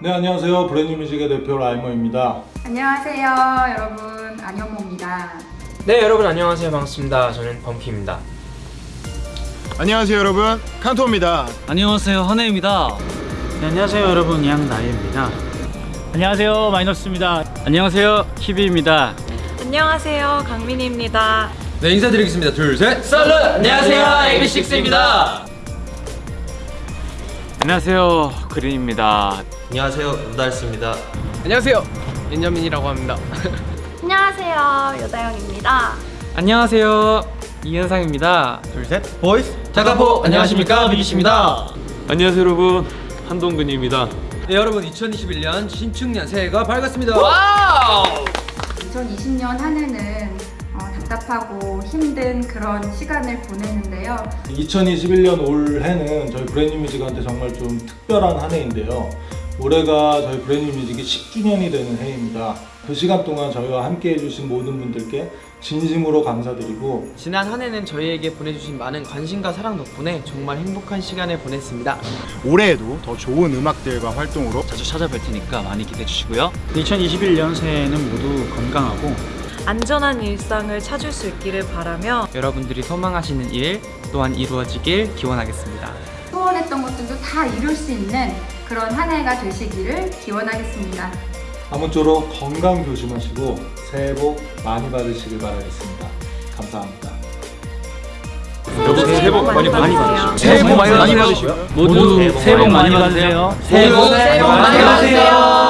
네 안녕하세요. 브랜뉴뮤직의 대표 라이머입니다. 안녕하세요 여러분. 안현모입니다. 네 여러분 안녕하세요. 반갑습니다. 저는 범피입니다. 안녕하세요 여러분. 칸토입니다. 안녕하세요. 헌혜입니다. 네, 안녕하세요 여러분. 양나희입니다. 안녕하세요. 마이너스입니다. 안녕하세요. 키비입니다. 안녕하세요. 강민희입니다. 네 인사드리겠습니다. 둘셋. 썰른 안녕하세요. AB6IX입니다. 안녕하세요. 그린입니다 안녕하세요. 루달스입니다. 안녕하세요. 윤여민이라고 합니다. 안녕하세요. 여다영입니다. 안녕하세요. 이현상입니다. 둘셋. 보이스. 자카포. 안녕하십니까? 비기씨입니다. 안녕하세요 여러분. 한동근입니다. 네 여러분 2021년 신축년 새해가 밝았습니다. 와우! 2020년 한 해는 어, 답답하고 힘든 그런 시간을 보냈는데요. 2021년 올 해는 저희 브랜뉴뮤직한테 정말 좀 특별한 한 해인데요 올해가 저희 브랜뉴뮤직이 10주년이 되는 해입니다. 그 시간 동안 저희와 함께 해주신 모든 분들께 진심으로 감사드리고 지난 한 해는 저희에게 보내주신 많은 관심과 사랑 덕분에 정말 행복한 시간을 보냈습니다. 올해에도 더 좋은 음악들과 활동으로 자주 찾아뵐 테니까 많이 기대해 주시고요. 2021년 새해에는 모두 건강하고 안전한 일상을 찾을 수 있기를 바라며 여러분들이 소망하시는 일 또한 이루어지길 기원하겠습니다 소원했던 것들도 다 이룰 수 있는 그런 한 해가 되시기를 기원하겠습니다 아무쪼록 건강 조심하시고 새해 복 많이 받으시길 바라겠습니다 감사합니다 여러분 새해 복 많이 받으세요. 새해 복 많이 받으시고요 모두 새해 복 많이 받으세요 새해 복 많이 받으세요